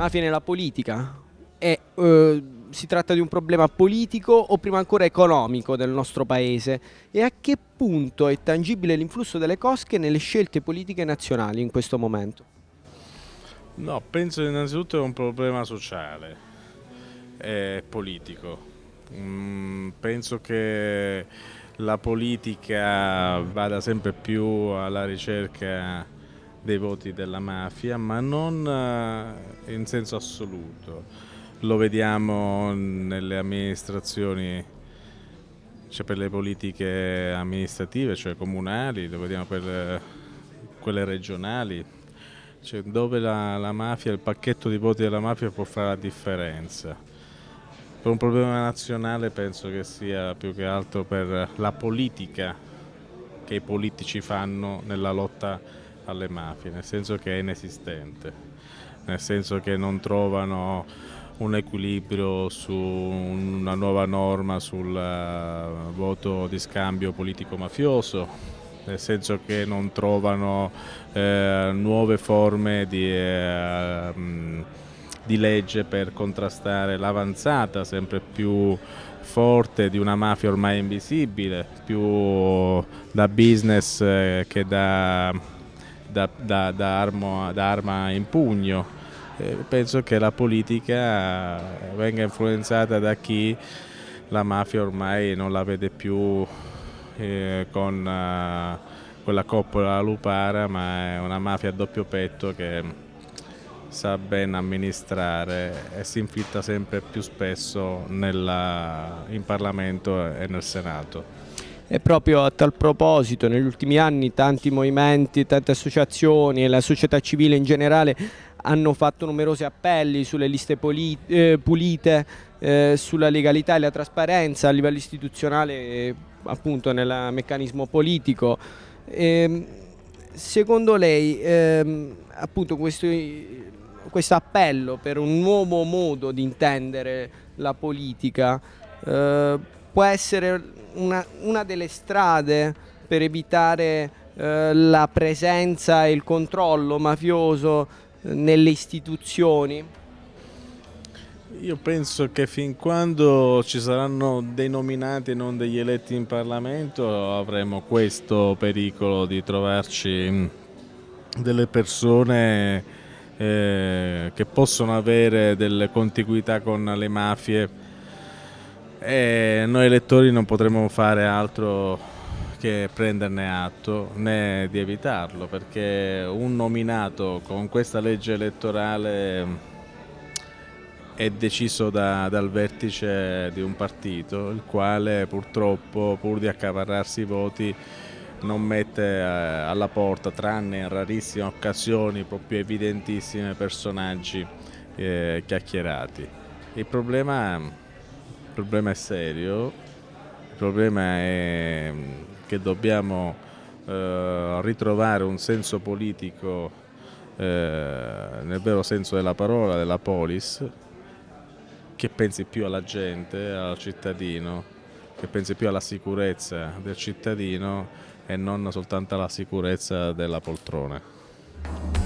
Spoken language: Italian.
mafia nella politica? È, eh, si tratta di un problema politico o prima ancora economico del nostro paese? E a che punto è tangibile l'influsso delle cosche nelle scelte politiche nazionali in questo momento? No, penso innanzitutto è un problema sociale e politico. Mm, penso che la politica vada sempre più alla ricerca dei voti della mafia, ma non eh, in senso assoluto. Lo vediamo nelle amministrazioni, cioè per le politiche amministrative, cioè comunali, lo vediamo per quelle regionali, cioè dove la, la mafia, il pacchetto di voti della mafia può fare la differenza. Per un problema nazionale penso che sia più che altro per la politica che i politici fanno nella lotta alle mafie, nel senso che è inesistente, nel senso che non trovano un equilibrio su una nuova norma sul uh, voto di scambio politico-mafioso, nel senso che non trovano eh, nuove forme di... Eh, di legge per contrastare l'avanzata sempre più forte di una mafia ormai invisibile, più da business eh, che da, da, da, da, armo, da arma in pugno. Eh, penso che la politica venga influenzata da chi la mafia ormai non la vede più eh, con uh, quella coppola lupara, ma è una mafia a doppio petto che sa ben amministrare e si infiltra sempre più spesso nella, in Parlamento e nel Senato. E proprio a tal proposito negli ultimi anni tanti movimenti, tante associazioni e la società civile in generale hanno fatto numerosi appelli sulle liste eh, pulite, eh, sulla legalità e la trasparenza a livello istituzionale appunto nel meccanismo politico. E, ehm, secondo lei ehm, appunto questo questo appello per un nuovo modo di intendere la politica eh, può essere una, una, delle strade per evitare eh, la presenza e il controllo mafioso eh, nelle istituzioni? Io penso che fin quando ci saranno dei nominati e non degli eletti in Parlamento avremo questo pericolo di trovarci delle persone eh, che possono avere delle contiguità con le mafie e noi elettori non potremo fare altro che prenderne atto né di evitarlo perché un nominato con questa legge elettorale è deciso da, dal vertice di un partito il quale purtroppo pur di accaparrarsi i voti non mette eh, alla porta, tranne in rarissime occasioni proprio evidentissime, personaggi eh, chiacchierati. Il problema, il problema, è serio, il problema è che dobbiamo eh, ritrovare un senso politico eh, nel vero senso della parola, della polis, che pensi più alla gente, al cittadino, che pensi più alla sicurezza del cittadino e non soltanto alla sicurezza della poltrona.